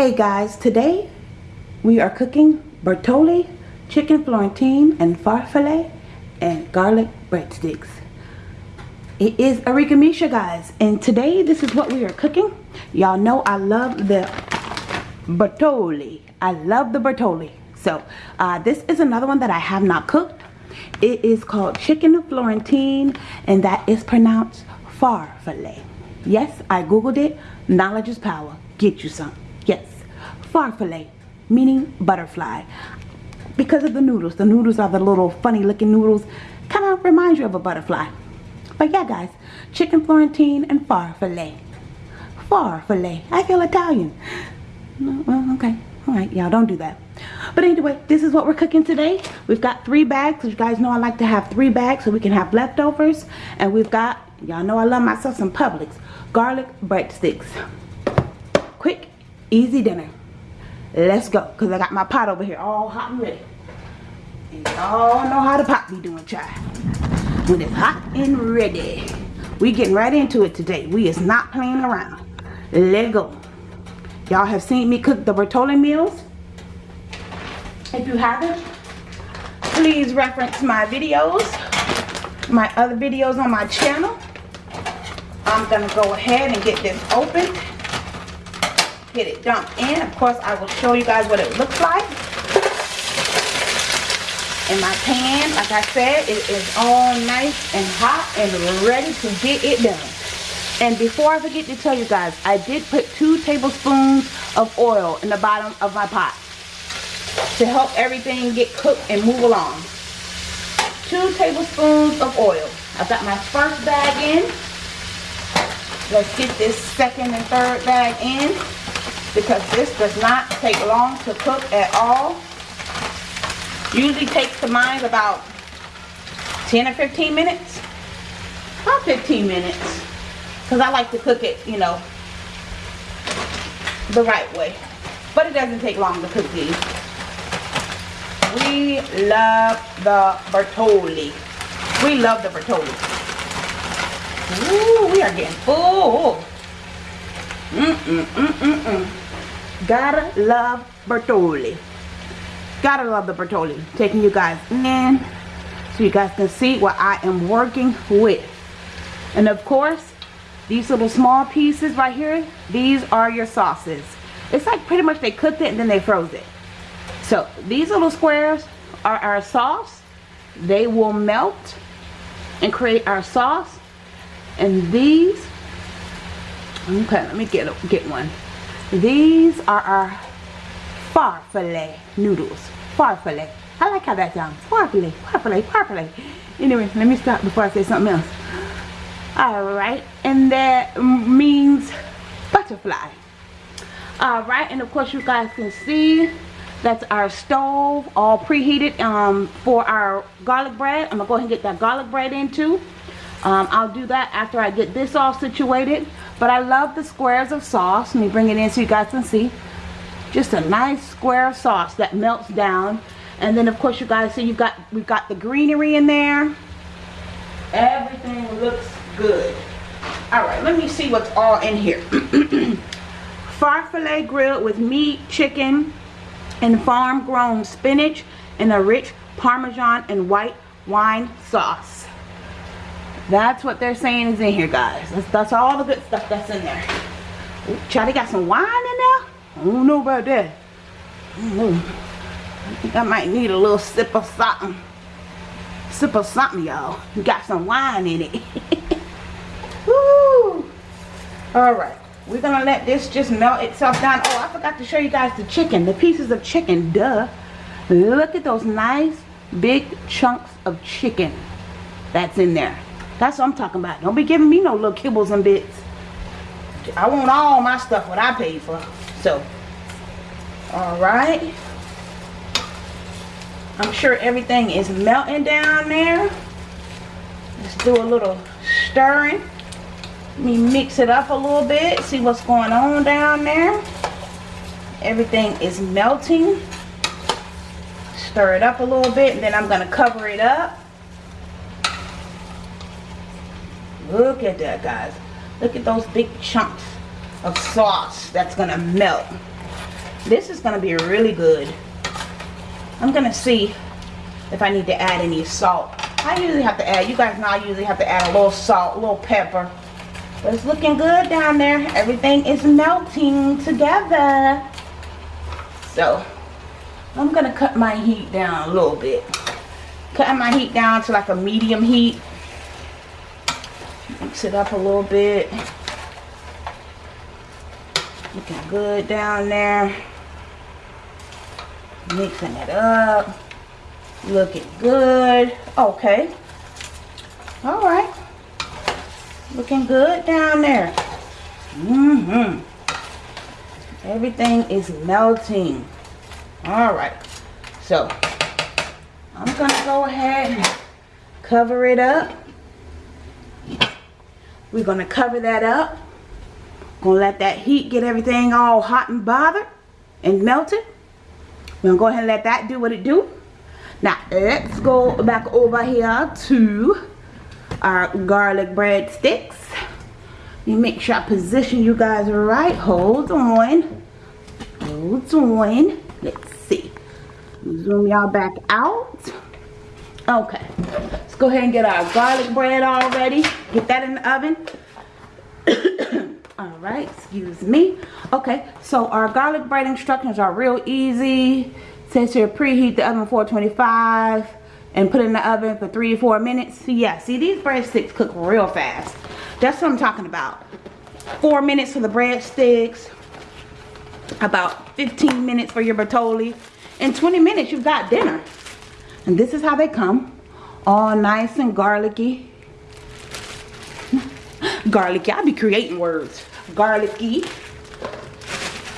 Hey guys, today we are cooking Bertolli, chicken Florentine, and farfalle, and garlic breadsticks. It is Arika Misha guys, and today this is what we are cooking. Y'all know I love the Bertolli. I love the Bertolli. So uh, this is another one that I have not cooked. It is called chicken Florentine, and that is pronounced farfalle. Yes, I googled it. Knowledge is power. Get you some. Yes, farfalle, meaning butterfly. Because of the noodles. The noodles are the little funny looking noodles. Kind of reminds you of a butterfly. But yeah, guys, chicken Florentine and farfalle. Farfalle. I feel Italian. Well, okay. Alright, y'all don't do that. But anyway, this is what we're cooking today. We've got three bags. You guys know I like to have three bags so we can have leftovers. And we've got, y'all know I love myself some Publix, garlic breadsticks. Quick easy dinner. Let's go. Because I got my pot over here all hot and ready. And y'all know how the pot be doing, child. When it's hot and ready. We getting right into it today. We is not playing around. Let go. Y'all have seen me cook the Bertolli meals. If you haven't, please reference my videos. My other videos on my channel. I'm going to go ahead and get this open get it dumped in. Of course, I will show you guys what it looks like. In my pan, like I said, it is all nice and hot and ready to get it done. And before I forget to tell you guys, I did put two tablespoons of oil in the bottom of my pot to help everything get cooked and move along. Two tablespoons of oil. I've got my first bag in. Let's get this second and third bag in because this does not take long to cook at all. Usually takes the mine about 10 or 15 minutes. About 15 minutes. Because I like to cook it, you know, the right way. But it doesn't take long to cook these. We love the Bertolli. We love the Bertolli. Ooh, we are getting full. Mm-mm-mm-mm-mm. Gotta love Bertolli. Gotta love the Bertolli. Taking you guys in so you guys can see what I am working with. And of course, these little small pieces right here, these are your sauces. It's like pretty much they cooked it and then they froze it. So these little squares are our sauce. They will melt and create our sauce. And these Okay, let me get get one. These are our farfalle noodles. Farfalle. I like how that sounds. Farfalle, farfalle, farfalle. Anyway, let me stop before I say something else. Alright, and that means butterfly. Alright, and of course you guys can see that's our stove all preheated um, for our garlic bread. I'm going to go ahead and get that garlic bread in too. Um, I'll do that after I get this all situated. But I love the squares of sauce. Let me bring it in so you guys can see. Just a nice square of sauce that melts down. And then of course you guys see you've got we've got the greenery in there. Everything looks good. Alright, let me see what's all in here. Farfalle grilled with meat, chicken, and farm grown spinach and a rich parmesan and white wine sauce. That's what they're saying is in here, guys. That's, that's all the good stuff that's in there. Charlie got some wine in there? I don't know about that. I, I think I might need a little sip of something. Sip of something, y'all. You got some wine in it. Woo! Alright. We're going to let this just melt itself down. Oh, I forgot to show you guys the chicken. The pieces of chicken. Duh. Look at those nice big chunks of chicken that's in there. That's what I'm talking about. Don't be giving me no little kibbles and bits. I want all my stuff what I paid for. So, alright. I'm sure everything is melting down there. Let's do a little stirring. Let me mix it up a little bit. See what's going on down there. Everything is melting. Stir it up a little bit and then I'm going to cover it up. Look at that, guys. Look at those big chunks of sauce that's going to melt. This is going to be really good. I'm going to see if I need to add any salt. I usually have to add, you guys know I usually have to add a little salt, a little pepper. But it's looking good down there. Everything is melting together. So, I'm going to cut my heat down a little bit. Cutting my heat down to like a medium heat. Mix it up a little bit. Looking good down there. Mixing it up. Looking good. Okay. Alright. Looking good down there. Mm-hmm. Everything is melting. Alright. So, I'm going to go ahead and cover it up. We're going to cover that up. Going to let that heat get everything all hot and bothered and melted. We're going to go ahead and let that do what it do. Now, let's go back over here to our garlic bread sticks. Me make sure I position you guys right. Hold on. Hold on. Let's see. Zoom y'all back out. Okay. Let's go ahead and get our garlic bread all ready. Get that in the oven. all right. Excuse me. Okay. So our garlic bread instructions are real easy. It says here preheat the oven 425 and put it in the oven for three to four minutes. Yeah, see these breadsticks cook real fast. That's what I'm talking about. Four minutes for the breadsticks. About 15 minutes for your Bertolli. and 20 minutes, you've got dinner. And this is how they come. All nice and garlicky. garlicky. I'll be creating words. Garlicky.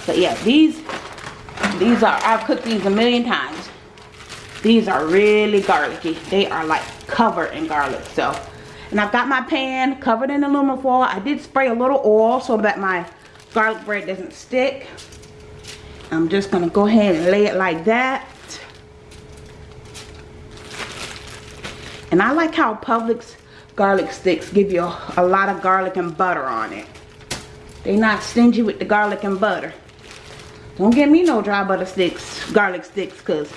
But yeah, these, these are, I've cooked these a million times. These are really garlicky. They are like covered in garlic. So, and I've got my pan covered in aluminum foil. I did spray a little oil so that my garlic bread doesn't stick. I'm just going to go ahead and lay it like that. And I like how Publix garlic sticks give you a, a lot of garlic and butter on it. They not stingy with the garlic and butter. Don't give me no dry butter sticks, garlic sticks, because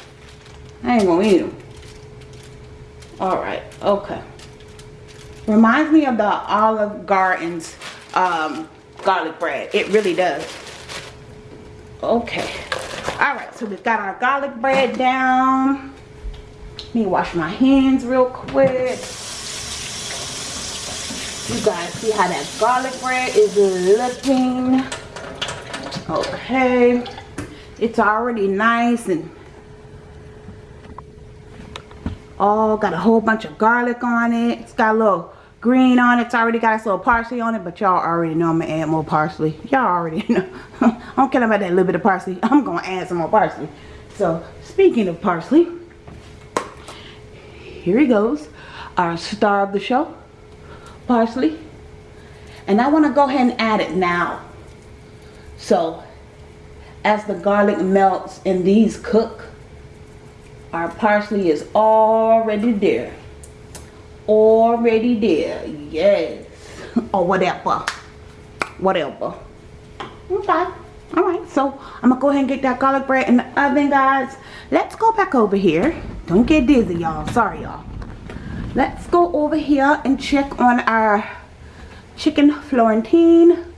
I ain't gonna eat them. Alright, okay. Reminds me of the Olive Garden's um, garlic bread. It really does. Okay. Alright, so we've got our garlic bread down. Me wash my hands real quick. You guys see how that garlic bread is looking. Okay. It's already nice and all got a whole bunch of garlic on it it's got a little green on it it's already got a little parsley on it but y'all already know i'm gonna add more parsley y'all already know i don't care about that little bit of parsley i'm gonna add some more parsley so speaking of parsley here he goes our star of the show parsley and i want to go ahead and add it now so as the garlic melts and these cook our parsley is already there. Already there. Yes. or whatever. Whatever. Okay. Alright, so I'm to go ahead and get that garlic bread in the oven, guys. Let's go back over here. Don't get dizzy, y'all. Sorry, y'all. Let's go over here and check on our chicken Florentine.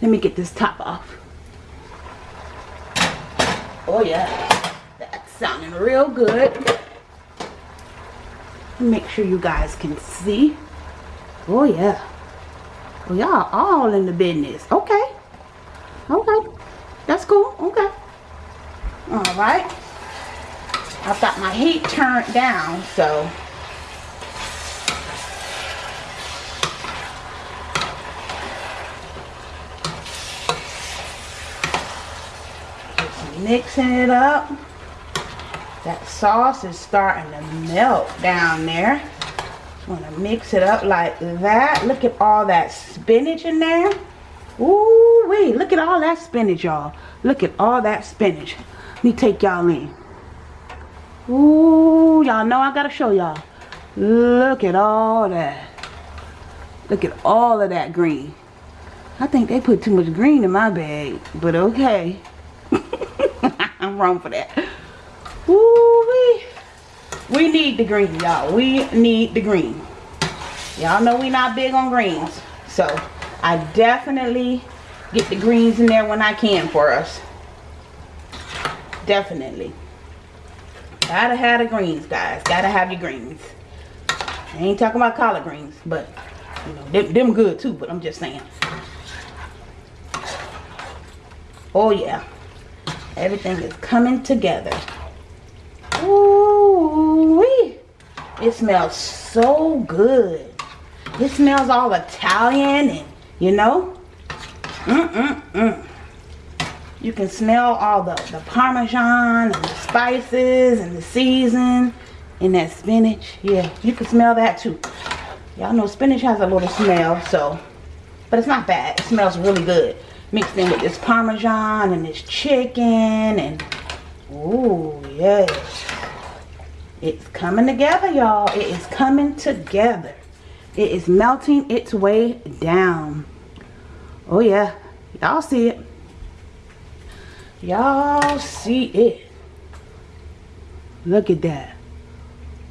Let me get this top off. Oh, yeah That's sounding real good. Make sure you guys can see. Oh yeah. Well, y'all all in the business. Okay. Okay. That's cool. Okay. Alright. I've got my heat turned down, so just mixing it up. That sauce is starting to melt down there. Want to mix it up like that. Look at all that spinach in there. Ooh wee, look at all that spinach, y'all. Look at all that spinach. Let me take y'all in. Ooh, y'all know I gotta show y'all. Look at all that. Look at all of that green. I think they put too much green in my bag, but okay. I'm wrong for that. Ooh, we, we need the green, y'all. We need the green. Y'all know we not big on greens. So, I definitely get the greens in there when I can for us. Definitely. Gotta have the greens, guys. Gotta have your greens. I ain't talking about collard greens, but you know, them, them good too, but I'm just saying. Oh yeah. Everything is coming together. Ooh wee. It smells so good. It smells all Italian and you know. Mm-mm-mm. You can smell all the, the parmesan and the spices and the season and that spinach. Yeah, you can smell that too. Y'all know spinach has a little smell, so, but it's not bad. It smells really good. Mixed in with this parmesan and this chicken and, ooh, yes. It's coming together, y'all. It is coming together. It is melting its way down. Oh, yeah. Y'all see it. Y'all see it. Look at that.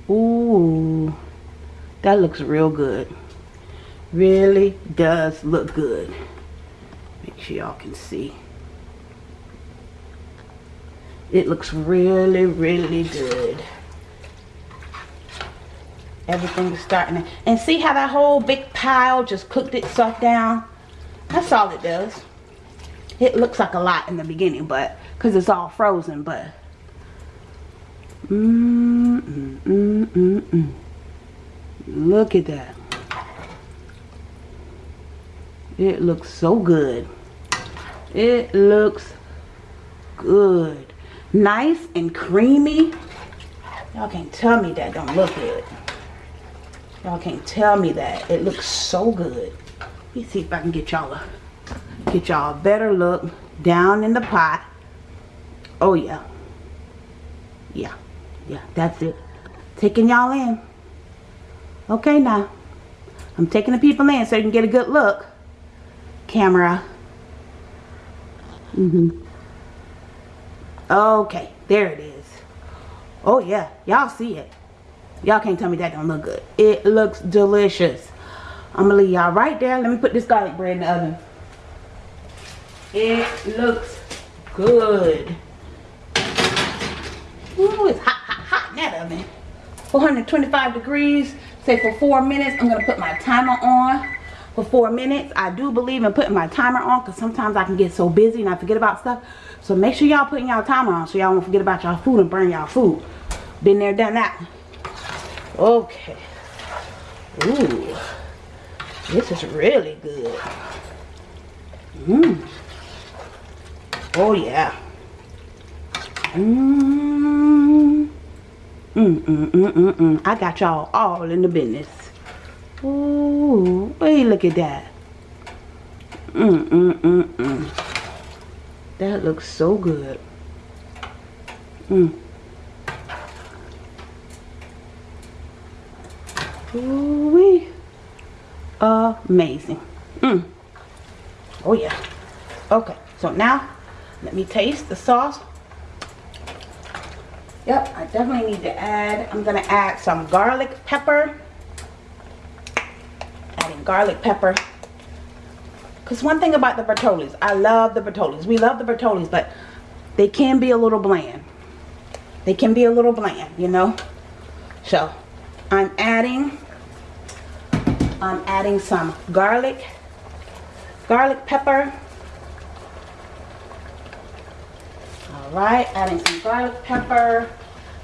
Ooh. That looks real good. Really does look good. Make sure y'all can see. It looks really, really good. Everything is starting to, and see how that whole big pile just cooked itself down? That's all it does. It looks like a lot in the beginning, but because it's all frozen, but mm, mm, mm. Look at that. It looks so good. It looks good. Nice and creamy. Y'all can't tell me that don't look good. Y'all can't tell me that. It looks so good. Let me see if I can get y'all a Get y'all a better look down in the pot. Oh, yeah. Yeah. Yeah, that's it. Taking y'all in. Okay, now. I'm taking the people in so you can get a good look. Camera. Mm-hmm. Okay, there it is. Oh, yeah. Y'all see it. Y'all can't tell me that don't look good. It looks delicious. I'm going to leave y'all right there. Let me put this garlic bread in the oven. It looks good. Ooh, it's hot, hot, hot in that oven. 425 degrees. Say for four minutes. I'm to put my timer on for four minutes. I do believe in putting my timer on because sometimes I can get so busy and I forget about stuff. So make sure y'all putting y'all timer on so y'all won't forget about y'all food and burn y'all food. Been there, done that. Okay. Ooh. This is really good. Mmm. Oh yeah. Mmm. Mm, mm, mm, mm, mm. I got y'all all in the business. Ooh, hey, look at that. Mm, mm, mm, mm. That looks so good. Mm. Ooh, wee. Amazing. Mm. Oh, yeah. Okay, so now let me taste the sauce. Yep, I definitely need to add, I'm going to add some garlic pepper. Adding garlic pepper. Because one thing about the Bertollis, I love the Bertollis. We love the Bertollis, but they can be a little bland. They can be a little bland, you know. So, I'm adding, I'm adding some garlic, garlic pepper. Right? Adding some garlic pepper.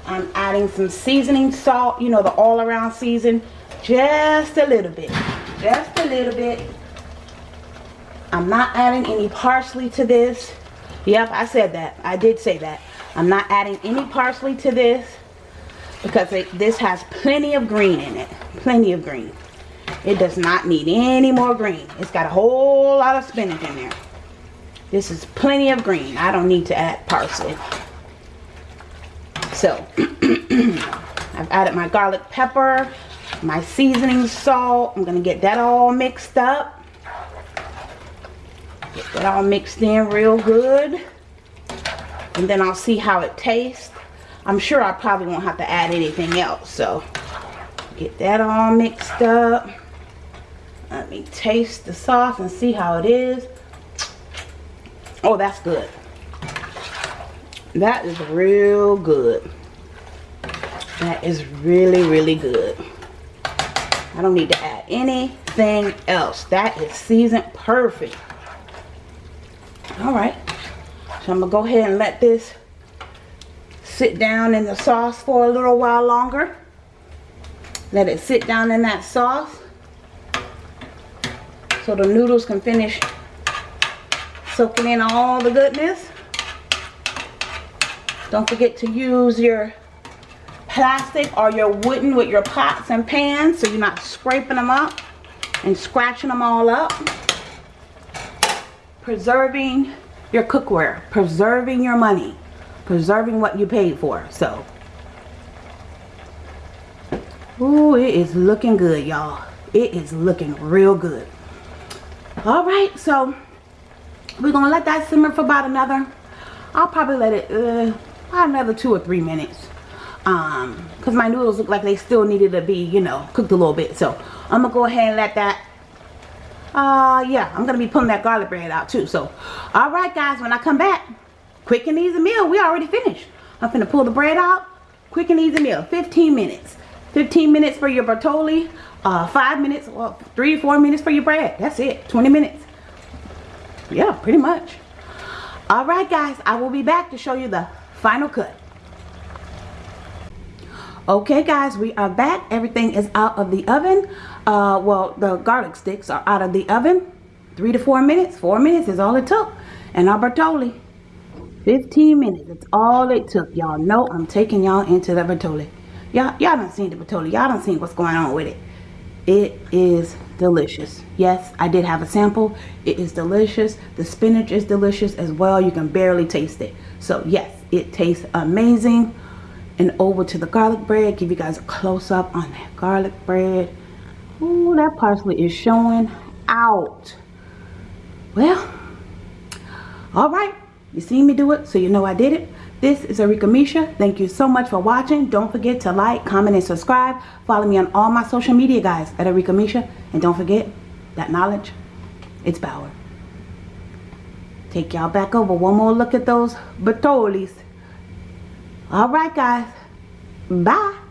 I'm adding some seasoning salt you know the all around season. Just a little bit. Just a little bit. I'm not adding any parsley to this. Yep I said that. I did say that. I'm not adding any parsley to this because it, this has plenty of green in it. Plenty of green. It does not need any more green. It's got a whole lot of spinach in there this is plenty of green. I don't need to add parsley. So, I've added my garlic pepper, my seasoning salt. I'm going to get that all mixed up. Get that all mixed in real good. and then I'll see how it tastes. I'm sure I probably won't have to add anything else. So get that all mixed up. Let me taste the sauce and see how it is. Oh, that's good. That is real good. That is really, really good. I don't need to add anything else. That is seasoned perfect. All right. So I'm going to go ahead and let this sit down in the sauce for a little while longer. Let it sit down in that sauce so the noodles can finish soaking in all the goodness. Don't forget to use your plastic or your wooden with your pots and pans so you're not scraping them up and scratching them all up. Preserving your cookware, preserving your money, preserving what you paid for. So, ooh, it is looking good, y'all. It is looking real good. All right, so we're gonna let that simmer for about another. I'll probably let it uh, about another two or three minutes. Um, cause my noodles look like they still needed to be, you know, cooked a little bit. So I'm gonna go ahead and let that uh yeah i'm gonna be pulling that garlic bread out too so all right guys when i come back quick and easy meal we already finished i'm gonna pull the bread out quick and easy meal 15 minutes 15 minutes for your bertolli uh five minutes well three four minutes for your bread that's it 20 minutes yeah pretty much. All right guys i will be back to show you the final cut. Okay guys we are back. Everything is out of the oven. Uh, well the garlic sticks are out of the oven. Three to four minutes. Four minutes is all it took. And our bertolli 15 minutes. That's all it took. Y'all know i'm taking y'all into the bertolli y'all y'all done seen the bertolli y'all done seen what's going on with it. It is delicious. Yes i did have a sample. It is delicious. The spinach is delicious as well. You can barely taste it. So yes it tastes amazing. And over to the garlic bread. Give you guys a close-up on that garlic bread. Ooh, that parsley is showing out. Well all right. You see me do it so you know I did it this is Arika Misha. Thank you so much for watching. Don't forget to like comment and subscribe. Follow me on all my social media guys at Arika Misha. And don't forget that knowledge it's power. Take y'all back over one more look at those Bertollis all right guys. Bye.